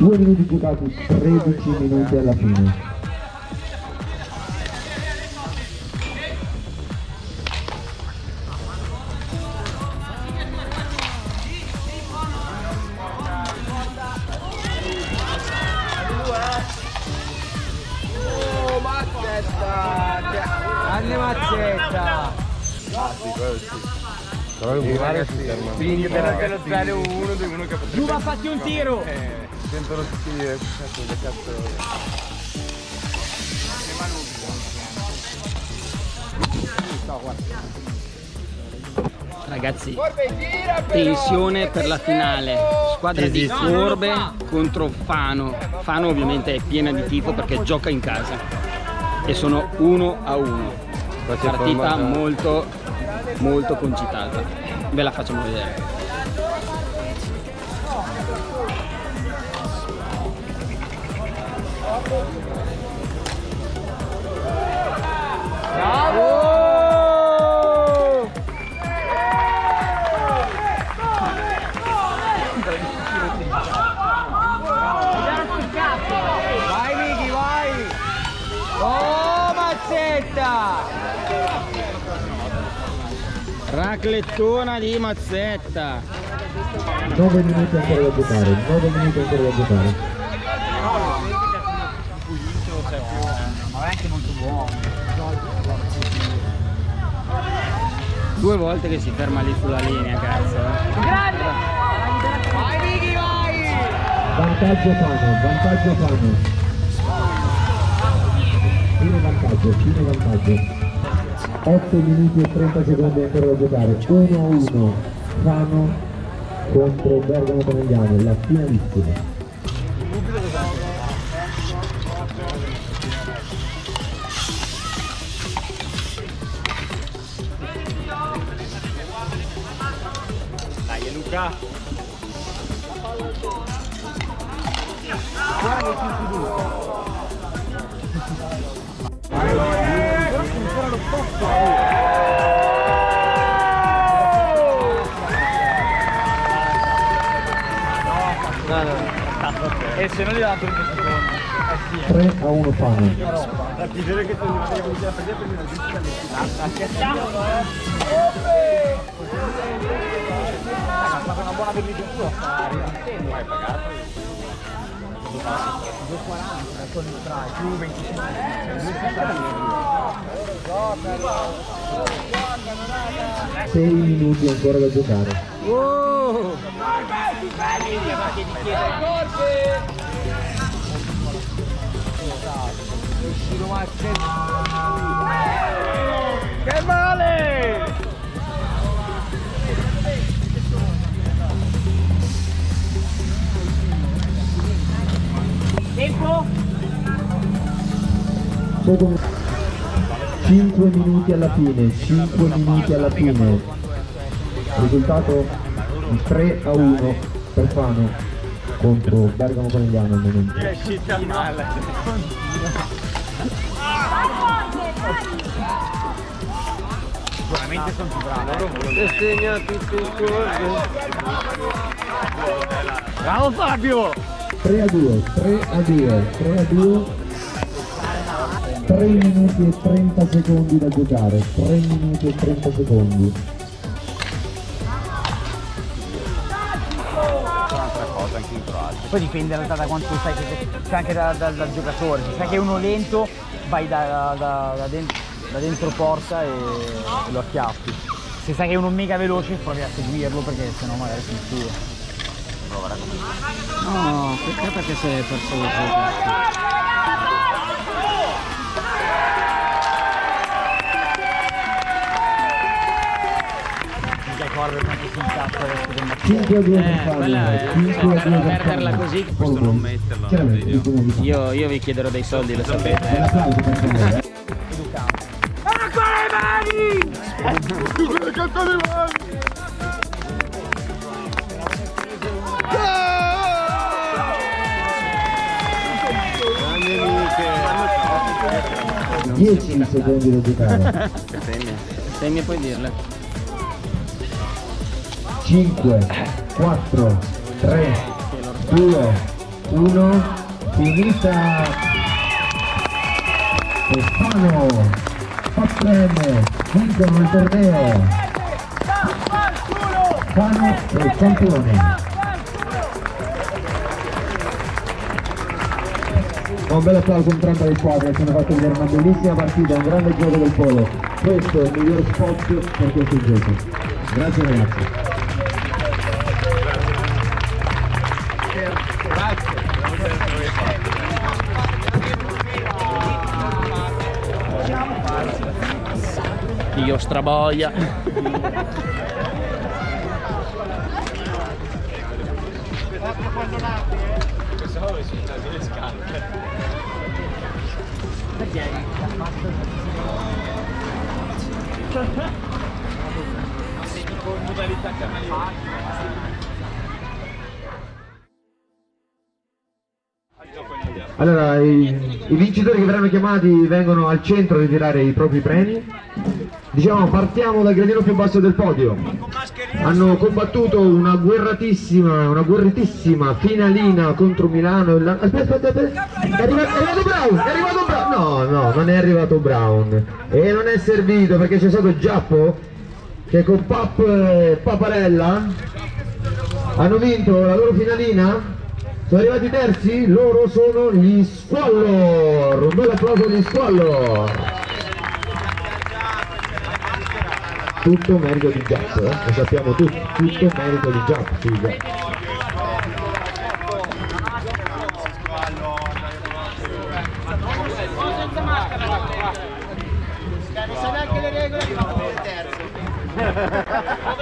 2 minuti giocati 13 minuti alla fine Grande mazzetta! Però il murale si ferma. Quindi per lo 0 1 2 1 che potrebbe Giuva fatti un tiro! Eh, sentono tutti dire cazzo che cazzo. Ragazzi, tensione per la finale. Squadra di Corbe contro Fano. Fano ovviamente è piena di tifo perché gioca in casa. E sono 1 a 1. Partita molto, molto concitata. Ve la facciamo vedere. Vai Miki, vai! Oh mazzetta! Raclettona di Mazzetta. 9 minuti ancora da giocare 9 minuti ancora da giocare anche molto buono. Due volte che si ferma lì sulla linea, cazzo. eh. Grande! Vai Miki, vai! vantaggio Fano vantaggio Fano fine vantaggio fine vantaggio 8 minuti e 30 secondi ancora da giocare 1 a 1 Fano contro Bergamo Conegliano la finalissima E se non gli dà 30 secondi? Eh sì, 3 a 1 Fano La chiedere che tu non devi avuto la partita perché non esiste la Ha fatto una buona tua affari. Hai pagato? 2,40 con il strike più 25 6 minuti ancora da giocare Oh! Che male! Tempo? 5 minuti alla fine 5 minuti alla fine risultato di 3 a 1 per Fano contro Bergamo Conegliano al momento È uscita male. Sicuramente sono più bravi. E segna tutto il corso. Bravo Fabio! 3 a 2 3 a 2 3 a 2 3 minuti e 30 secondi da giocare 3 minuti e 30 secondi Poi dipende realtà da quanto sai che anche da- da- dal giocatore. Se sai che è uno lento, vai da, da- da den- da dentro porta e, e lo acchiappi. Se sai che è uno mega veloce, provi a seguirlo perché sennò magari si mistura. No, perché perché sei perso il gioco? Corre quanto si incazza adesso del mattino. 5 a 2 per Eh, quella è- 5 a 2 per per perderla così, questo non metterla nel Chiaramente, video. dicono di Fano. Io, io vi chiederò dei soldi, lo sapete. Un eh. applauso per Fano, eh. Grande amiche. 10 secondi da giocare mi puoi dirle. 5 4 3 2 1 finita. E Fano Faprem vincono il torneo Fano è il campione. Un bel applauso entrambe le squadre hanno fatto vedere una bellissima partita, un grande gioco del polo. Questo è il miglior spot per questo gioco grazie ragazzi Io straboia. Allora, i, i vincitori che verranno chiamati vengono al centro a ritirare i propri premi. Diciamo, partiamo dal gradino più basso del podio. Hanno combattuto una guerratissima, una guerritissima finalina contro Milano. la- Aspetta, aspetta, aspetta. È arrivato, è arrivato Brown, è arrivato Brown. No, no, non è arrivato Brown. E non è servito perché c'è stato Giappo che con Pap Paparella hanno vinto la loro finalina sono arrivati terzi loro sono gli Squallor un bel applauso agli Squallor tutto merito di Giapp eh? lo sappiamo tutti tutto merito di Giapp Giapp.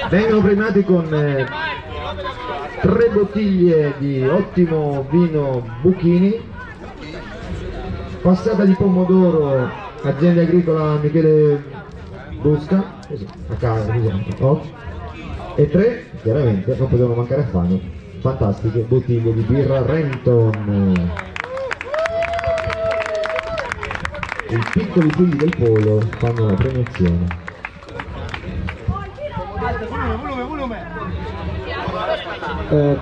vengono premiati con eh, tre bottiglie di ottimo vino Buchini passata di pomodoro azienda agricola Michele Busca così, a casa ad esempio oh. e tre chiaramente non potevano mancare a Fano fantastiche bottiglie di birra Renton i piccoli figli del polo fanno la premiazione Eh,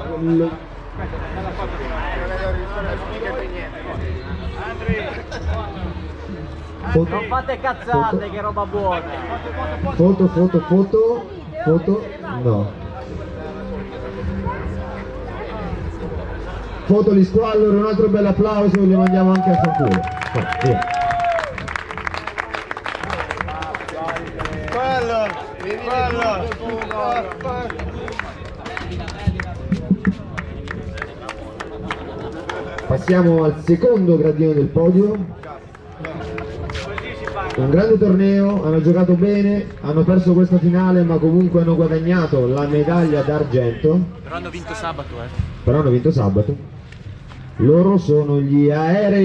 Foto, Non fate cazzate, Foto. che roba buona. foto, foto, foto, foto, no. Foto di squallor, un altro bel applauso, li mandiamo anche a fanculo. Via. Passiamo al secondo gradino del podio. Un grande torneo, hanno giocato bene, hanno perso questa finale ma comunque hanno guadagnato la medaglia d'argento. Però hanno vinto sabato, eh. Però hanno vinto sabato. Loro sono gli aerei.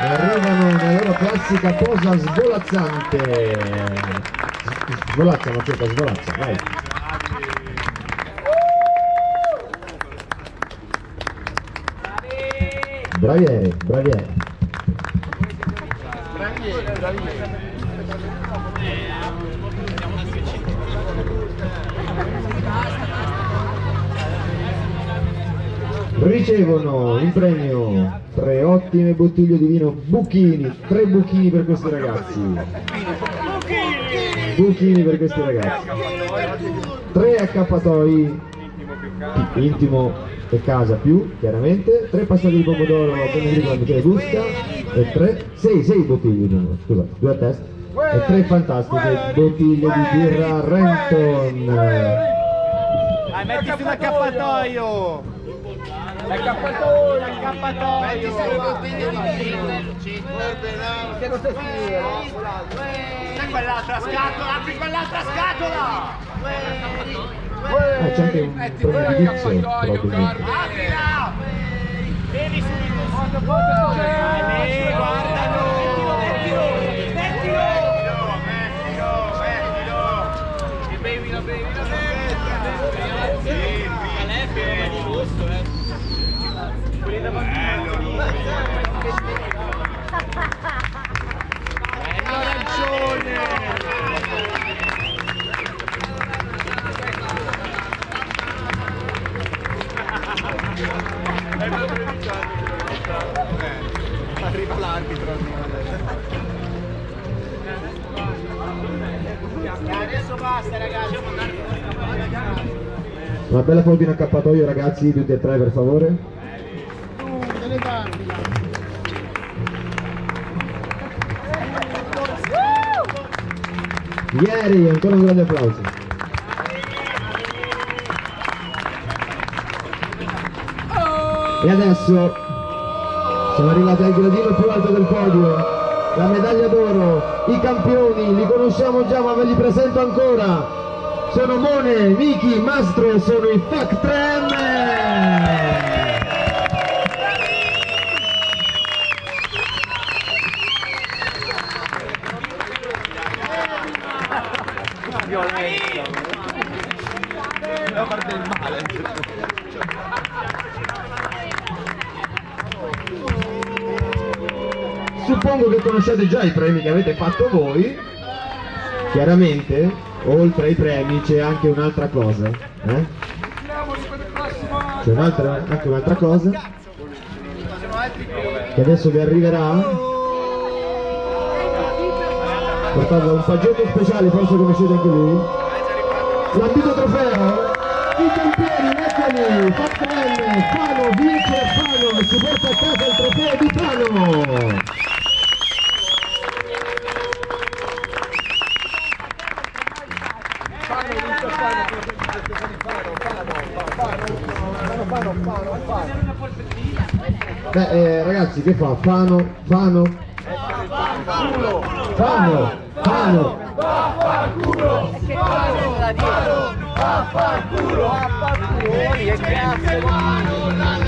E arrivano nella loro classica posa svolazzante. Svolazzano, cerca, svolazza, vai. Bravi aerei, bravi aerei. Ricevono in premio tre ottime bottiglie di vino Buchini, tre buchini per questi ragazzi. Buchini per questi ragazzi. Tre accappatoi intimo e casa più, chiaramente, tre passati di pomodoro dico Michele Busca e tre, sei, sei bottiglie, no, scusate, due a testa, e tre fantastiche bottiglie di birra Renton. Dai, mettiti un accappatoio! L'accappatoio! L'accappatoio! Metti sei bottiglie di vino! Che non stai C'è quell'altra scatola! Apri quell'altra scatola! Ah, c'è anche un premio di vizio, probabilmente. Aprila! Bevi subito! Foto! Dai, guardalo! Mettilo! Mettilo! Mettilo! Mettilo! Mettilo! Bevi, la bevi, la bevi! Calefio, di gusto, eh! Quelli davanti! Bello arancione! l'arbitro adesso basta ragazzi. Una bella foto in accappatoio ragazzi tutti e tre per favore. Ieri ancora un grande applauso. E adesso siamo arrivati al gradino più alto del podio, la medaglia d'oro, i campioni, li conosciamo già ma ve li presento ancora. Sono Mone, Miki, Mastro e sono i Fac 3M! Suppongo che conosciate già i premi che avete fatto voi. Chiaramente, oltre ai premi c'è anche un'altra cosa. eh? C'è un'altra, anche un'altra cosa che adesso vi arriverà. Portando un paggetto speciale, forse conoscete anche lui. L'ambito trofeo, i campioni, eccoli, Fatren, Fano, vince Fano si porta a casa il trofeo di Fano. Beh, eh, ragazzi, che fa? Fano, Fano? Fano, Fano. Vaffanculo! Vaffanculo! Vaffanculo! Che cazzo!